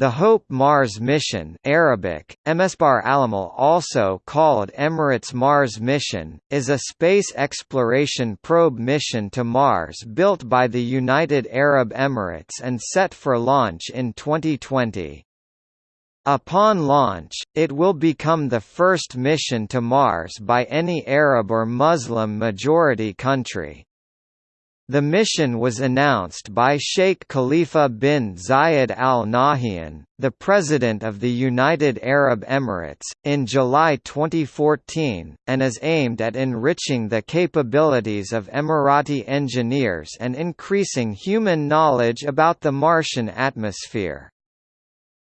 The Hope Mars mission Arabic, Emesbar Alamal also called Emirates Mars mission, is a space exploration probe mission to Mars built by the United Arab Emirates and set for launch in 2020. Upon launch, it will become the first mission to Mars by any Arab or Muslim majority country. The mission was announced by Sheikh Khalifa bin Zayed Al Nahyan, the President of the United Arab Emirates, in July 2014, and is aimed at enriching the capabilities of Emirati engineers and increasing human knowledge about the Martian atmosphere.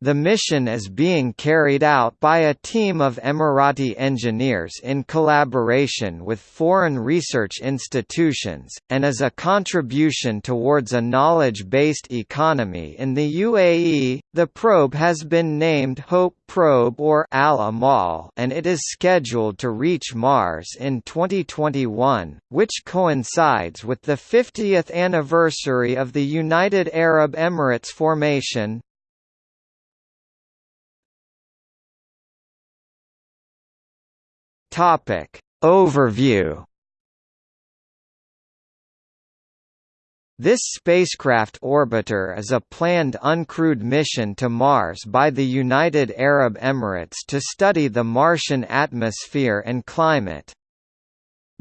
The mission is being carried out by a team of Emirati engineers in collaboration with foreign research institutions, and is a contribution towards a knowledge-based economy in the UAE. The probe has been named Hope Probe or Al Amal, and it is scheduled to reach Mars in 2021, which coincides with the 50th anniversary of the United Arab Emirates formation. Topic Overview This spacecraft orbiter is a planned uncrewed mission to Mars by the United Arab Emirates to study the Martian atmosphere and climate.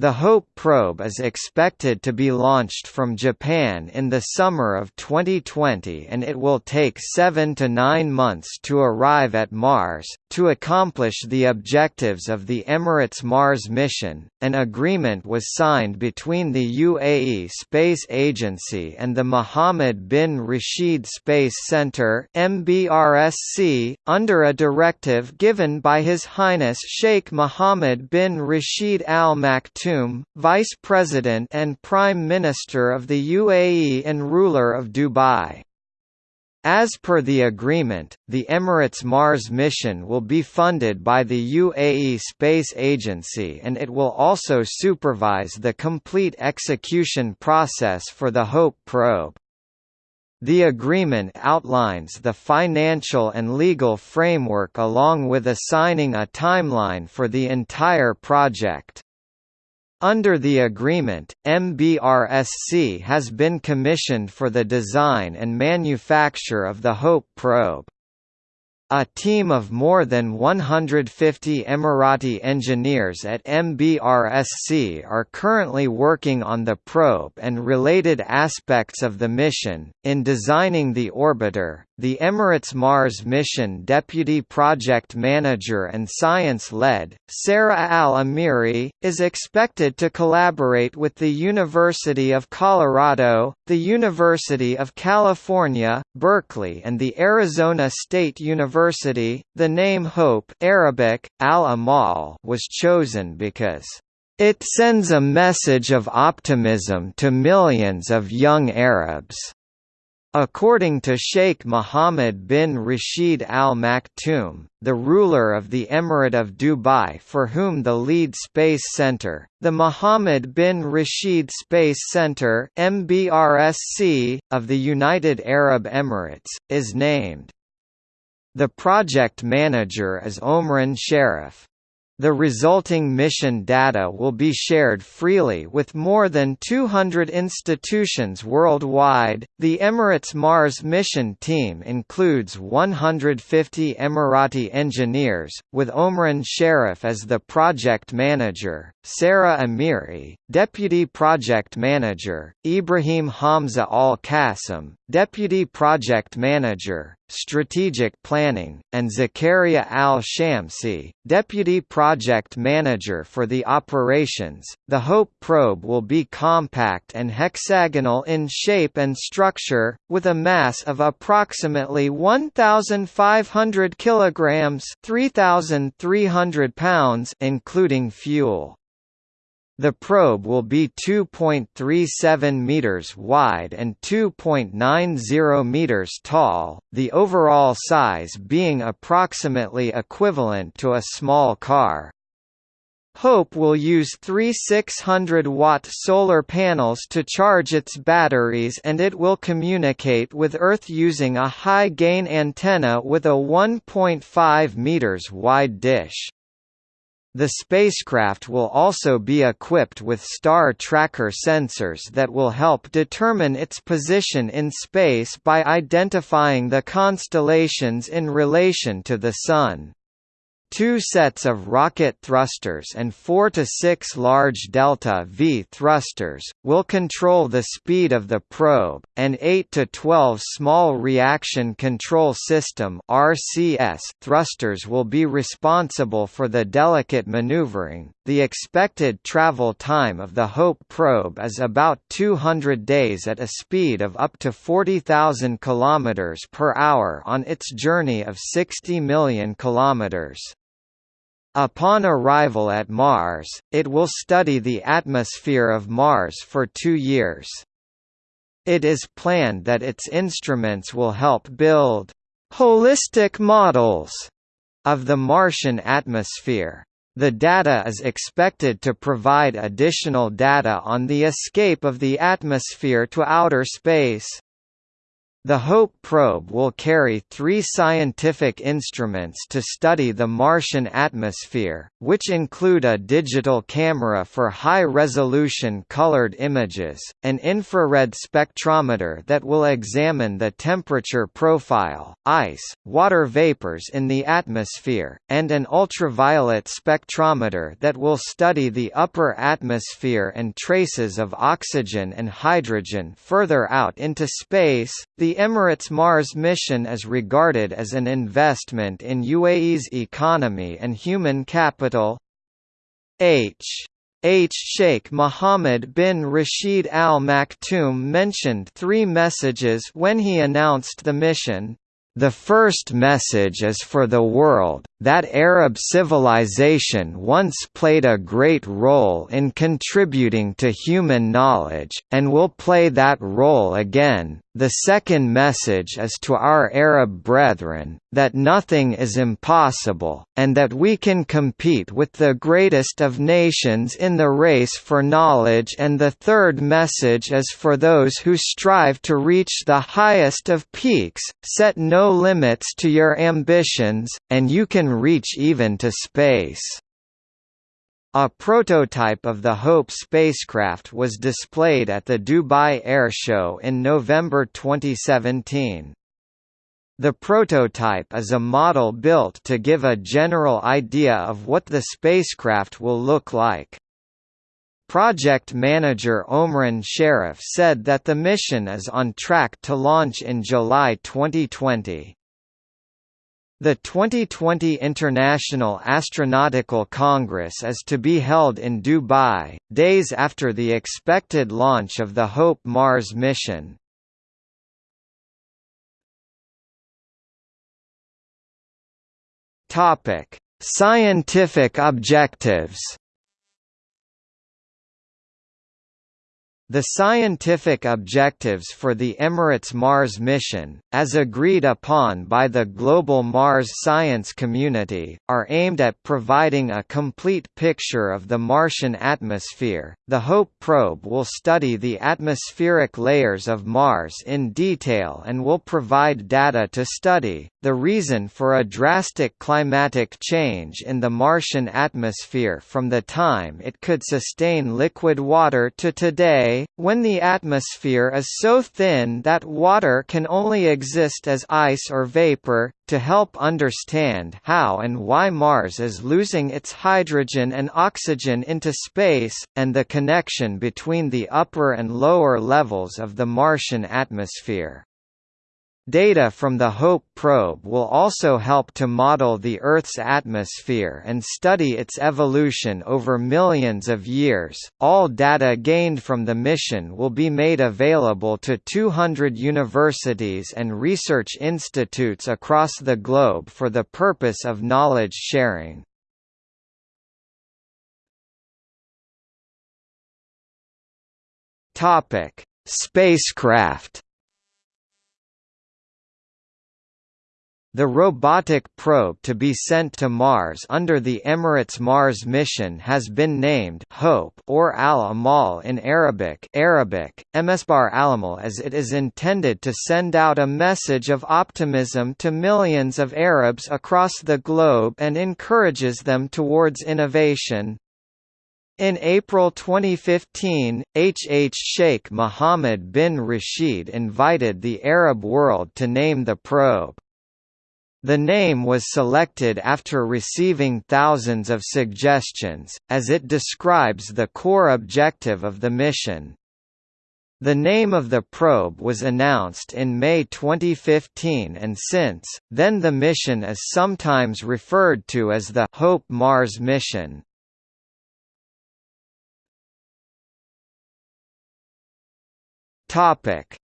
The HOPE probe is expected to be launched from Japan in the summer of 2020 and it will take seven to nine months to arrive at Mars. To accomplish the objectives of the Emirates Mars mission, an agreement was signed between the UAE Space Agency and the Mohammed bin Rashid Space Center MBRSC, under a directive given by His Highness Sheikh Mohammed bin Rashid Al Maktoum Maktoum, Vice President and Prime Minister of the UAE and ruler of Dubai. As per the agreement, the Emirates Mars mission will be funded by the UAE Space Agency and it will also supervise the complete execution process for the HOPE probe. The agreement outlines the financial and legal framework along with assigning a timeline for the entire project. Under the agreement, MBRSC has been commissioned for the design and manufacture of the HOPE probe. A team of more than 150 Emirati engineers at MBRSC are currently working on the probe and related aspects of the mission. In designing the orbiter, the Emirates Mars mission deputy project manager and science lead, Sarah Al Amiri, is expected to collaborate with the University of Colorado, the University of California, Berkeley, and the Arizona State University University, the name Hope Arabic, Al-Amal was chosen because it sends a message of optimism to millions of young Arabs. According to Sheikh Mohammed bin Rashid Al Maktoum, the ruler of the Emirate of Dubai for whom the lead space center, the Mohammed bin Rashid Space Center MBRSC, of the United Arab Emirates, is named. The project manager is Omran Sharaf. The resulting mission data will be shared freely with more than 200 institutions worldwide. The Emirates Mars mission team includes 150 Emirati engineers, with Omran Sharaf as the project manager, Sarah Amiri, deputy project manager, Ibrahim Hamza Al Qasim, deputy project manager, strategic planning, and Zakaria Al-Shamsi, deputy project manager for the operations. The HOPE probe will be compact and hexagonal in shape and structure, with a mass of approximately 1,500 kilograms (3,300 pounds), including fuel. The probe will be 2.37 meters wide and 2.90 meters tall, the overall size being approximately equivalent to a small car. HOPE will use three 600-watt solar panels to charge its batteries and it will communicate with Earth using a high-gain antenna with a 1.5 meters wide dish. The spacecraft will also be equipped with star tracker sensors that will help determine its position in space by identifying the constellations in relation to the Sun. Two sets of rocket thrusters and 4 to 6 large delta V thrusters, will control the speed of the probe, and 8 to 12 small reaction control system RCS thrusters will be responsible for the delicate maneuvering. The expected travel time of the HOPE probe is about 200 days at a speed of up to 40,000 km per hour on its journey of 60 million kilometers. Upon arrival at Mars, it will study the atmosphere of Mars for two years. It is planned that its instruments will help build holistic models of the Martian atmosphere. The data is expected to provide additional data on the escape of the atmosphere to outer space. The HOPE probe will carry three scientific instruments to study the Martian atmosphere, which include a digital camera for high-resolution colored images, an infrared spectrometer that will examine the temperature profile, ice, water vapors in the atmosphere, and an ultraviolet spectrometer that will study the upper atmosphere and traces of oxygen and hydrogen further out into space. The the Emirates Mars mission is regarded as an investment in UAE's economy and human capital. H. H. Sheikh Mohammed bin Rashid Al Maktoum mentioned three messages when he announced the mission. The first message is for the world, that Arab civilization once played a great role in contributing to human knowledge, and will play that role again, the second message is to our Arab brethren, that nothing is impossible, and that we can compete with the greatest of nations in the race for knowledge. And the third message is for those who strive to reach the highest of peaks, set no limits to your ambitions, and you can reach even to space. A prototype of the HOPE spacecraft was displayed at the Dubai Air Show in November 2017. The prototype is a model built to give a general idea of what the spacecraft will look like. Project manager Omran Sharaf said that the mission is on track to launch in July 2020. The 2020 International Astronautical Congress is to be held in Dubai, days after the expected launch of the HOPE Mars mission. Scientific objectives The scientific objectives for the Emirates Mars mission, as agreed upon by the global Mars science community, are aimed at providing a complete picture of the Martian atmosphere. The HOPE probe will study the atmospheric layers of Mars in detail and will provide data to study the reason for a drastic climatic change in the Martian atmosphere from the time it could sustain liquid water to today, when the atmosphere is so thin that water can only exist as ice or vapor, to help understand how and why Mars is losing its hydrogen and oxygen into space, and the connection between the upper and lower levels of the Martian atmosphere. Data from the HOPE probe will also help to model the Earth's atmosphere and study its evolution over millions of years. All data gained from the mission will be made available to 200 universities and research institutes across the globe for the purpose of knowledge sharing. Topic: Spacecraft the robotic probe to be sent to Mars under the Emirates Mars mission has been named Hope or Al-Amal in Arabic Arabic, Emesbar Alamal as it is intended to send out a message of optimism to millions of Arabs across the globe and encourages them towards innovation. In April 2015, H. H. Sheikh Mohammed bin Rashid invited the Arab world to name the probe. The name was selected after receiving thousands of suggestions, as it describes the core objective of the mission. The name of the probe was announced in May 2015 and since, then the mission is sometimes referred to as the Hope Mars mission.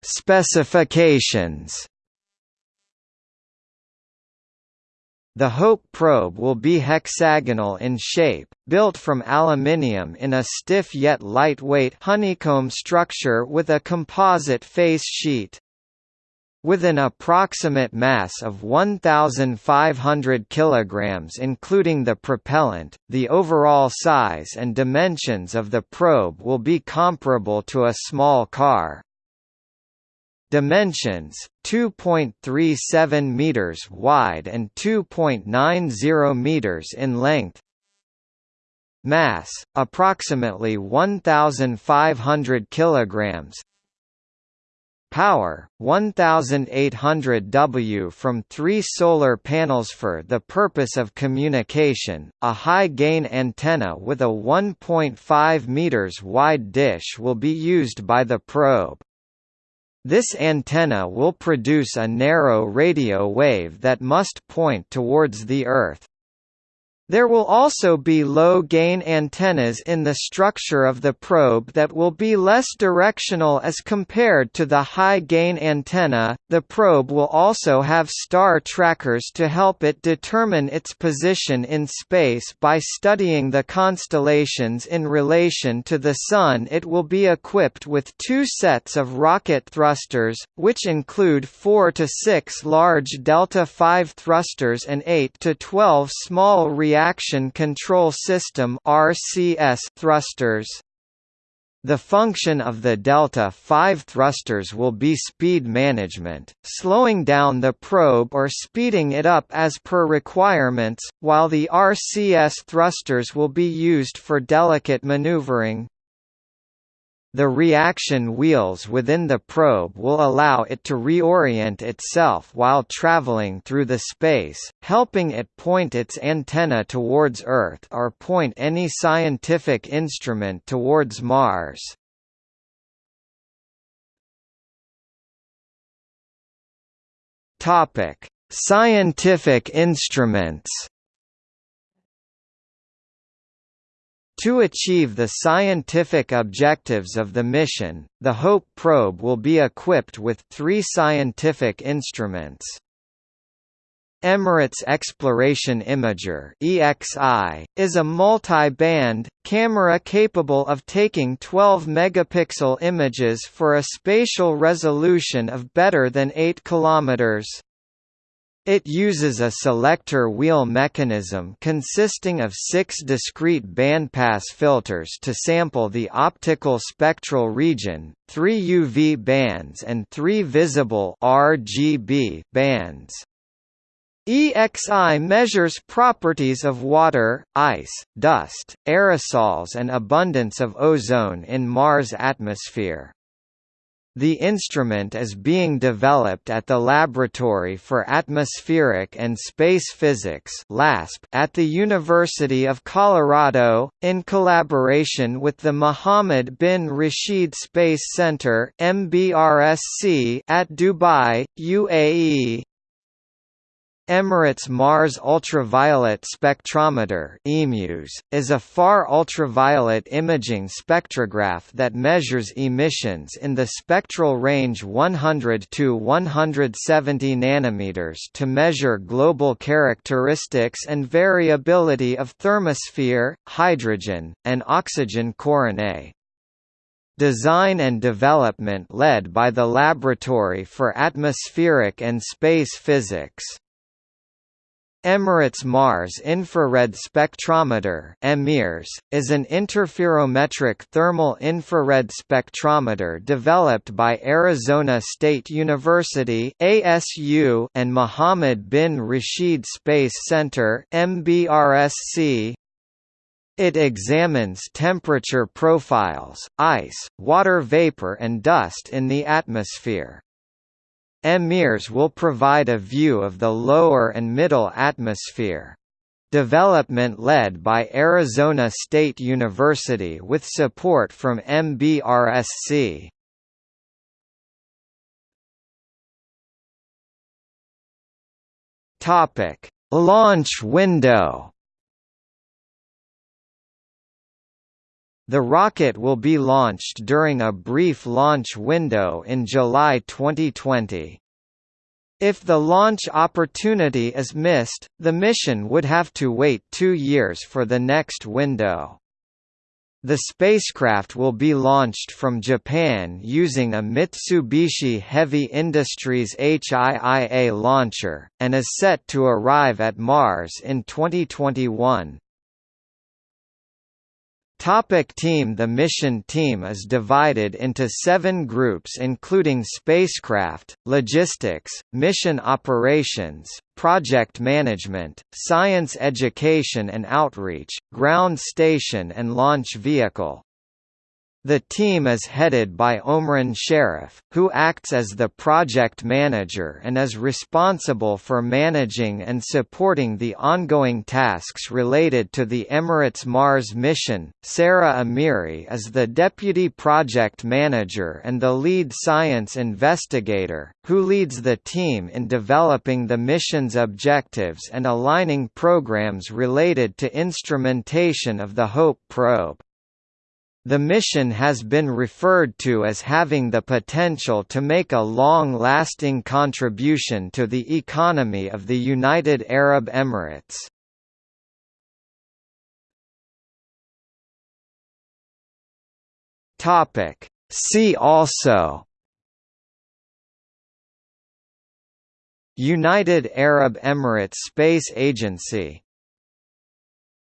Specifications The HOPE probe will be hexagonal in shape, built from aluminium in a stiff yet lightweight honeycomb structure with a composite face sheet. With an approximate mass of 1,500 kg including the propellant, the overall size and dimensions of the probe will be comparable to a small car. Dimensions: 2.37 meters wide and 2.90 meters in length. Mass: approximately 1500 kilograms. Power: 1800 W from 3 solar panels for the purpose of communication. A high-gain antenna with a 1.5 meters wide dish will be used by the probe. This antenna will produce a narrow radio wave that must point towards the Earth. There will also be low-gain antennas in the structure of the probe that will be less directional as compared to the high-gain antenna. The probe will also have star trackers to help it determine its position in space by studying the constellations in relation to the Sun. It will be equipped with two sets of rocket thrusters, which include 4 to 6 large Delta V thrusters and 8 to 12 small reactors Reaction Control System thrusters. The function of the Delta V thrusters will be speed management, slowing down the probe or speeding it up as per requirements, while the RCS thrusters will be used for delicate maneuvering. The reaction wheels within the probe will allow it to reorient itself while traveling through the space, helping it point its antenna towards Earth or point any scientific instrument towards Mars. Topic: Scientific instruments. To achieve the scientific objectives of the mission, the HOPE probe will be equipped with three scientific instruments. Emirates Exploration Imager (EXI) is a multi-band camera capable of taking 12 megapixel images for a spatial resolution of better than 8 kilometers. It uses a selector wheel mechanism consisting of six discrete bandpass filters to sample the optical spectral region, three UV bands and three visible RGB bands. EXI measures properties of water, ice, dust, aerosols and abundance of ozone in Mars' atmosphere. The instrument is being developed at the Laboratory for Atmospheric and Space Physics at the University of Colorado, in collaboration with the Mohammed bin Rashid Space Center at Dubai, UAE. Emirates Mars Ultraviolet Spectrometer is a far ultraviolet imaging spectrograph that measures emissions in the spectral range 100 to 170 nanometers to measure global characteristics and variability of thermosphere, hydrogen, and oxygen coronae. Design and development led by the Laboratory for Atmospheric and Space Physics. Emirates Mars Infrared Spectrometer (EMIRS) is an interferometric thermal infrared spectrometer developed by Arizona State University (ASU) and Mohammed bin Rashid Space Center (MBRSC). It examines temperature profiles, ice, water vapor and dust in the atmosphere. EMIRS will provide a view of the lower and middle atmosphere. Development led by Arizona State University with support from MBRSC. Topic: Launch window. The rocket will be launched during a brief launch window in July 2020. If the launch opportunity is missed, the mission would have to wait two years for the next window. The spacecraft will be launched from Japan using a Mitsubishi Heavy Industries HIIA launcher, and is set to arrive at Mars in 2021. Topic team The mission team is divided into seven groups including spacecraft, logistics, mission operations, project management, science education and outreach, ground station and launch vehicle. The team is headed by Omran Sharaf, who acts as the project manager and is responsible for managing and supporting the ongoing tasks related to the Emirates Mars mission. Sarah Amiri is the deputy project manager and the lead science investigator, who leads the team in developing the mission's objectives and aligning programs related to instrumentation of the HOPE probe. The mission has been referred to as having the potential to make a long-lasting contribution to the economy of the United Arab Emirates. See also United Arab Emirates Space Agency